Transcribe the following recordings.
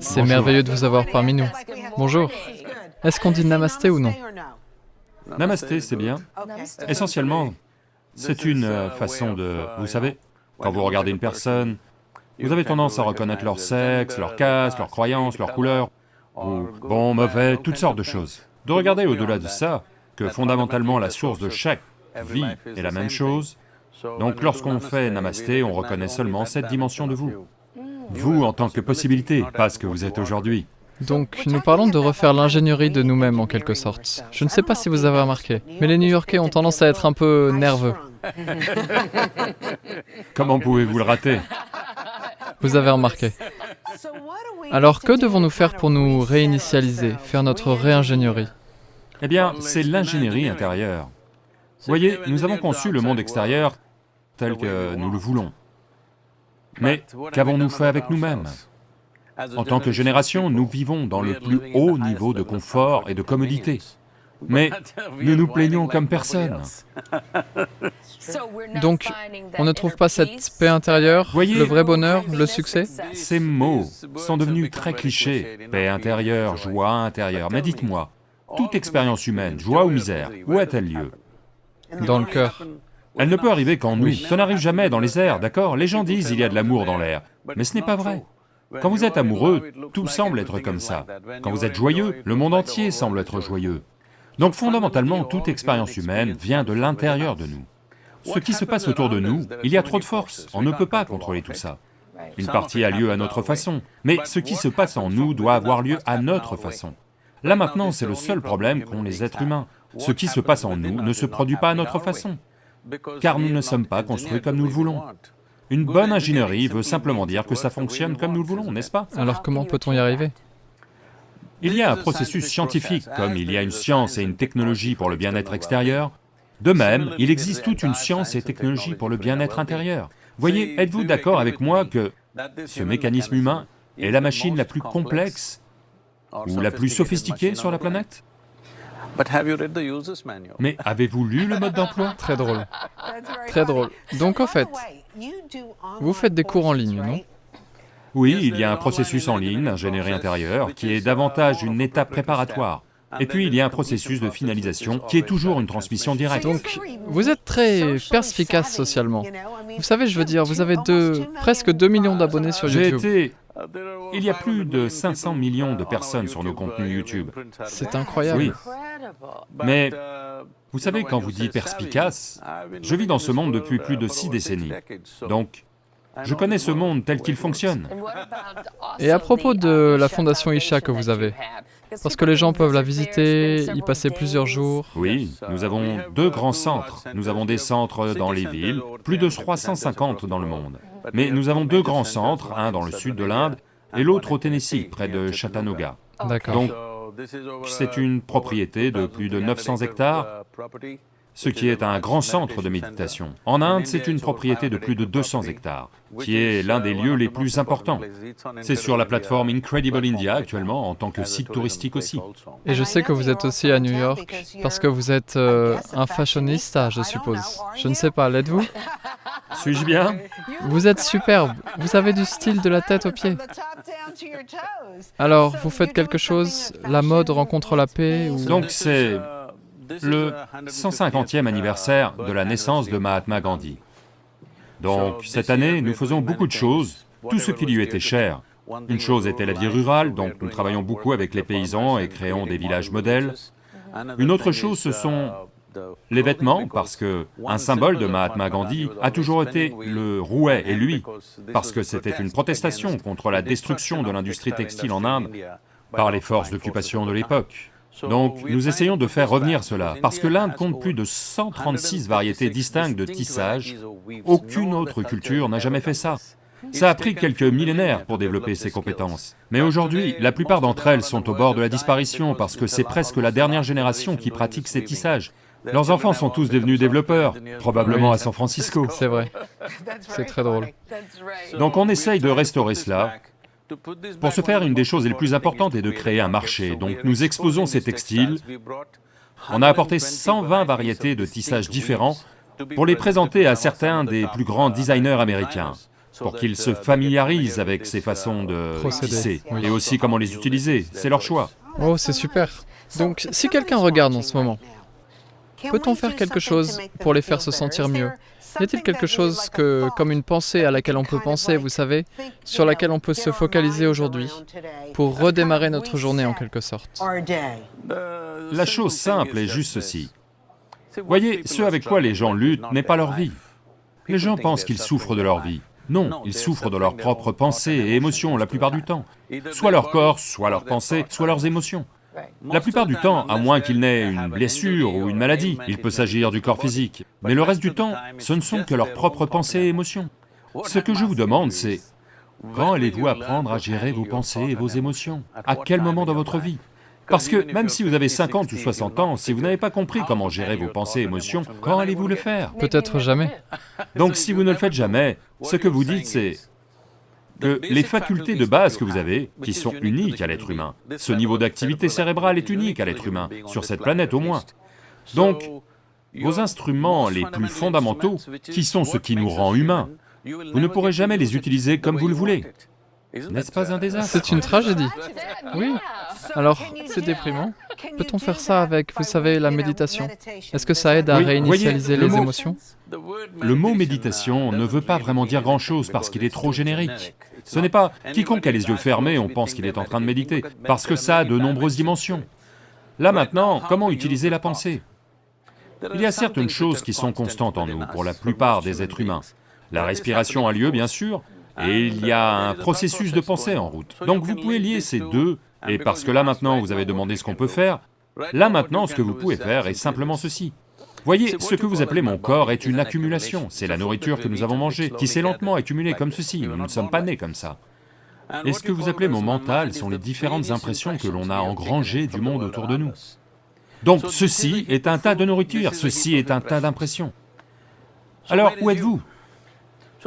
C'est merveilleux de vous avoir parmi nous. Bonjour. Est-ce qu'on dit namasté ou non Namasté, c'est bien. Essentiellement, c'est une euh, façon de... Vous savez, quand vous regardez une personne, vous avez tendance à reconnaître leur sexe, leur caste, leur croyance, leur couleur, ou bon, mauvais, toutes sortes de choses. De regarder au-delà de ça, que fondamentalement la source de chaque vie est la même chose, donc lorsqu'on fait namasté, on reconnaît seulement cette dimension de vous. Vous en tant que possibilité, pas ce que vous êtes aujourd'hui. Donc, nous parlons de refaire l'ingénierie de nous-mêmes en quelque sorte. Je ne sais pas si vous avez remarqué, mais les New-Yorkais ont tendance à être un peu nerveux. Comment pouvez-vous le rater? Vous avez remarqué. Alors, que devons-nous faire pour nous réinitialiser, faire notre réingénierie? Eh bien, c'est l'ingénierie intérieure. Voyez, nous avons conçu le monde extérieur tel que nous le voulons. Mais qu'avons-nous fait avec nous-mêmes? En tant que génération, nous vivons dans le plus haut niveau de confort et de commodité. Mais nous nous plaignons comme personne. Donc, on ne trouve pas cette paix intérieure, le vrai bonheur, le succès? Ces mots sont devenus très clichés, paix intérieure, joie intérieure, mais dites-moi, toute expérience humaine, joie ou misère, où a-t-elle lieu? Dans le cœur. Elle ne peut arriver qu'en nous, ça n'arrive jamais dans les airs, d'accord? Les gens disent il y a de l'amour dans l'air, mais ce n'est pas vrai. Quand vous êtes amoureux, tout semble être comme ça. Quand vous êtes joyeux, le monde entier semble être joyeux. Donc fondamentalement, toute expérience humaine vient de l'intérieur de nous. Ce qui se passe autour de nous, il y a trop de force, on ne peut pas contrôler tout ça. Une partie a lieu à notre façon, mais ce qui se passe en nous doit avoir lieu à notre façon. Là maintenant, c'est le seul problème qu'ont les êtres humains. Ce qui se passe en nous ne se produit pas à notre façon car nous ne sommes pas construits comme nous le voulons. Une bonne ingénierie veut simplement dire que ça fonctionne comme nous le voulons, n'est-ce pas? Alors comment peut-on y arriver? Il y a un processus scientifique, comme il y a une science et une technologie pour le bien-être extérieur, de même, il existe toute une science et technologie pour le bien-être intérieur. Voyez, êtes-vous d'accord avec moi que ce mécanisme humain est la machine la plus complexe ou la plus sophistiquée sur la planète? Mais avez-vous lu le mode d'emploi? Très drôle. Très drôle. Donc en fait, vous faites des cours en ligne, non? Oui, il y a un processus en ligne, ingénierie intérieure, qui est davantage une étape préparatoire. Et puis il y a un processus de finalisation qui est toujours une transmission directe. Donc, vous êtes très perspicace socialement. Vous savez, je veux dire, vous avez deux, presque 2 millions d'abonnés sur YouTube. J'ai été... Il y a plus de 500 millions de personnes sur nos contenus YouTube. C'est incroyable. Oui. Mais, vous savez, quand vous dites perspicace, je vis dans ce monde depuis plus de six décennies. Donc, je connais ce monde tel qu'il fonctionne. Et à propos de la fondation Isha que vous avez, parce que les gens peuvent la visiter, y passer plusieurs jours. Oui, nous avons deux grands centres. Nous avons des centres dans les villes, plus de 350 dans le monde. Mais nous avons deux grands centres, un dans le sud de l'Inde et l'autre au Tennessee, près de Chattanooga. D'accord. C'est une propriété de plus de 900 hectares, ce qui est un grand centre de méditation. En Inde, c'est une propriété de plus de 200 hectares, qui est l'un des lieux les plus importants. C'est sur la plateforme Incredible India actuellement, en tant que site touristique aussi. Et je sais que vous êtes aussi à New York, parce que vous êtes euh, un fashionista, je suppose. Je ne sais pas, l'êtes-vous? Suis-je bien? Vous êtes superbe, vous avez du style de la tête aux pieds. Alors, vous faites quelque chose, la mode rencontre la paix ou... Donc c'est le 150e anniversaire de la naissance de Mahatma Gandhi. Donc cette année, nous faisons beaucoup de choses, tout ce qui lui était cher. Une chose était la vie rurale, donc nous travaillons beaucoup avec les paysans et créons des villages modèles. Une autre chose, ce sont les vêtements, parce que un symbole de Mahatma Gandhi a toujours été le rouet et lui, parce que c'était une protestation contre la destruction de l'industrie textile en Inde par les forces d'occupation de l'époque. Donc nous essayons de faire revenir cela, parce que l'Inde compte plus de 136 variétés distinctes de tissage, aucune autre culture n'a jamais fait ça. Ça a pris quelques millénaires pour développer ces compétences. Mais aujourd'hui, la plupart d'entre elles sont au bord de la disparition parce que c'est presque la dernière génération qui pratique ces tissages. Leurs enfants sont tous devenus développeurs, probablement à San Francisco. C'est vrai, c'est très drôle. Donc on essaye de restaurer cela, pour ce faire, une des choses les plus importantes est de créer un marché, donc nous exposons ces textiles. On a apporté 120 variétés de tissages différents pour les présenter à certains des plus grands designers américains. pour qu'ils se familiarisent avec ces façons de tisser, et aussi comment les utiliser, c'est leur choix. Oh, c'est super. Donc, si quelqu'un regarde en ce moment, peut-on faire quelque chose pour les faire se sentir mieux? Y a-t-il quelque chose que, comme une pensée à laquelle on peut penser, vous savez, sur laquelle on peut se focaliser aujourd'hui, pour redémarrer notre journée en quelque sorte? La chose simple est juste ceci. Voyez, ce avec quoi les gens luttent n'est pas leur vie. Les gens pensent qu'ils souffrent de leur vie. Non, ils souffrent de leurs propres pensées et émotions la plupart du temps. Soit leur corps, soit leurs pensées, soit leurs émotions. La plupart du temps, à moins qu'il n'ait une blessure ou une maladie, il peut s'agir du corps physique. Mais le reste du temps, ce ne sont que leurs propres pensées et émotions. Ce que je vous demande, c'est, quand allez-vous apprendre à gérer vos pensées et vos émotions? À quel moment dans votre vie? Parce que même si vous avez 50 ou 60 ans, si vous n'avez pas compris comment gérer vos pensées et émotions, quand allez-vous le faire? Peut-être jamais. Donc si vous ne le faites jamais, ce que vous dites c'est que les facultés de base que vous avez, qui sont uniques à l'être humain, ce niveau d'activité cérébrale est unique à l'être humain, sur cette planète au moins. Donc, vos instruments les plus fondamentaux, qui sont ce qui nous rend humains, vous ne pourrez jamais les utiliser comme vous le voulez. N'est-ce pas un désastre C'est une tragédie. Oui. Alors, c'est déprimant. Peut-on faire ça avec, vous savez, la méditation Est-ce que ça aide à Oui, réinitialiser voyez, le les mot- émotions Le mot méditation ne veut pas vraiment dire grand-chose parce qu'il est trop générique. Ce n'est pas quiconque a les yeux fermés, on pense qu'il est en train de méditer, parce que ça a de nombreuses dimensions. Là maintenant, comment utiliser la pensée? Il y a certaines choses qui sont constantes en nous, pour la plupart des êtres humains. La respiration a lieu, bien sûr, et il y a un processus de pensée en route. Donc vous pouvez lier ces deux, et parce que là maintenant vous avez demandé ce qu'on peut faire, là maintenant ce que vous pouvez faire est simplement ceci. Voyez, ce que vous appelez mon corps est une accumulation, c'est la nourriture que nous avons mangée, qui s'est lentement accumulée comme ceci, nous ne sommes pas nés comme ça. Et ce que vous appelez mon mental sont les différentes impressions que l'on a engrangées du monde autour de nous. Donc ceci est un tas de nourriture, ceci est un tas d'impressions. Alors où êtes-vous?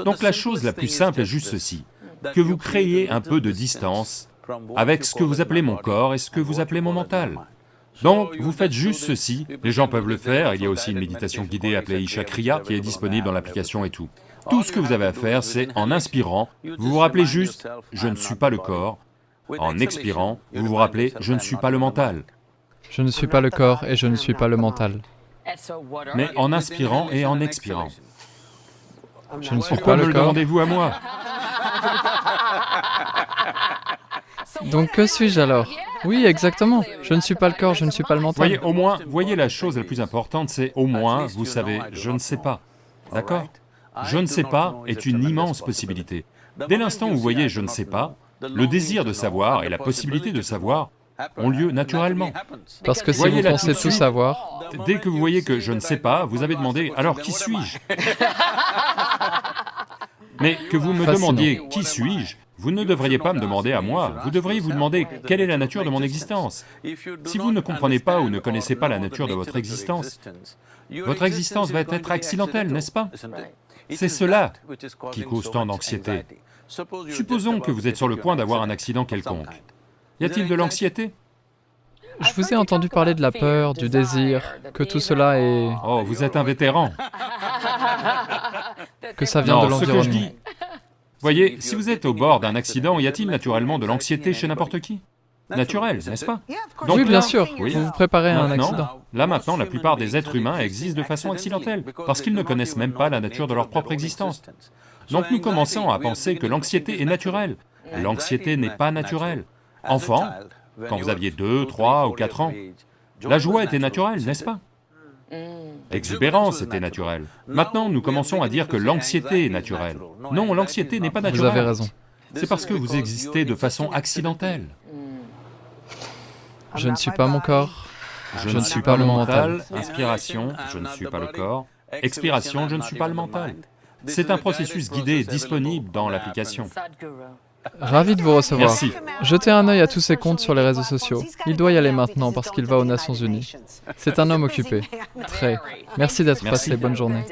Donc la chose la plus simple est juste ceci, que vous créez un peu de distance avec ce que vous appelez mon corps et ce que vous appelez mon mental. Donc, vous faites juste ceci, les gens peuvent le faire, il y a aussi une méditation guidée appelée Isha Kriya qui est disponible dans l'application et tout. Tout ce que vous avez à faire, c'est en inspirant, vous vous rappelez juste « je ne suis pas le corps », en expirant, vous vous rappelez « je ne suis pas le mental Je ne suis pas le corps et je ne suis pas le mental. ». Mais en inspirant et en expirant. Je ne suis Pourquoi pas me le demandez-vous à moi Donc que suis-je alors Oui, exactement. Je ne suis pas le corps, je ne suis pas le mental. Voyez, au moins, voyez la chose la plus importante, c'est au moins, vous savez, je ne sais pas. D'accord Je ne sais pas est une immense possibilité. Dès l'instant où vous voyez je ne sais pas, le désir de savoir et la possibilité de savoir ont lieu naturellement. Parce que si vous pensez tout savoir, Dès que vous voyez que je ne sais pas, vous avez demandé « alors qui suis-je » Mais que vous me Fascinant. demandiez « qui suis-je » vous ne devriez pas me demander à moi, vous devriez vous demander quelle est la nature de mon existence? Si vous ne comprenez pas ou ne connaissez pas la nature de votre existence, votre existence va être accidentelle, n'est-ce pas? C'est cela qui cause tant d'anxiété. Supposons que vous êtes sur le point d'avoir un accident quelconque. Y a-t-il de l'anxiété? Je vous ai entendu parler de la peur, du désir, que tout cela est... Oh, vous êtes un vétéran que ça vient de Non, ce que je l'environnement. dis... Voyez, si vous êtes au bord d'un accident, y a-t-il naturellement de l'anxiété chez n'importe qui? Naturel, n'est-ce pas? Donc Oui, bien sûr, Oui. vous vous préparez à un accident. Là maintenant, la plupart des êtres humains existent de façon accidentelle, parce qu'ils ne connaissent même pas la nature de leur propre existence. Donc nous commençons à penser que l'anxiété est naturelle. L'anxiété n'est pas naturelle. Enfant, quand vous aviez 2, 3 ou 4 ans, la joie était naturelle, n'est-ce pas L'exubérance était naturelle. Maintenant, nous commençons à dire que l'anxiété est naturelle. Non, l'anxiété n'est pas Vous naturelle. avez raison. C'est parce que vous existez de façon accidentelle. Je ne suis pas mon corps. Je, ne suis pas le mental, inspiration, je ne suis pas le corps, expiration, je ne suis pas le mental. C'est un processus guidé disponible dans l'application. Ravi de vous recevoir. Merci. Jetez un œil à tous ses comptes sur les réseaux sociaux. Il doit y aller maintenant parce qu'il va aux Nations Unies. C'est un homme occupé. Très. Merci d'être passé. Bonne journée.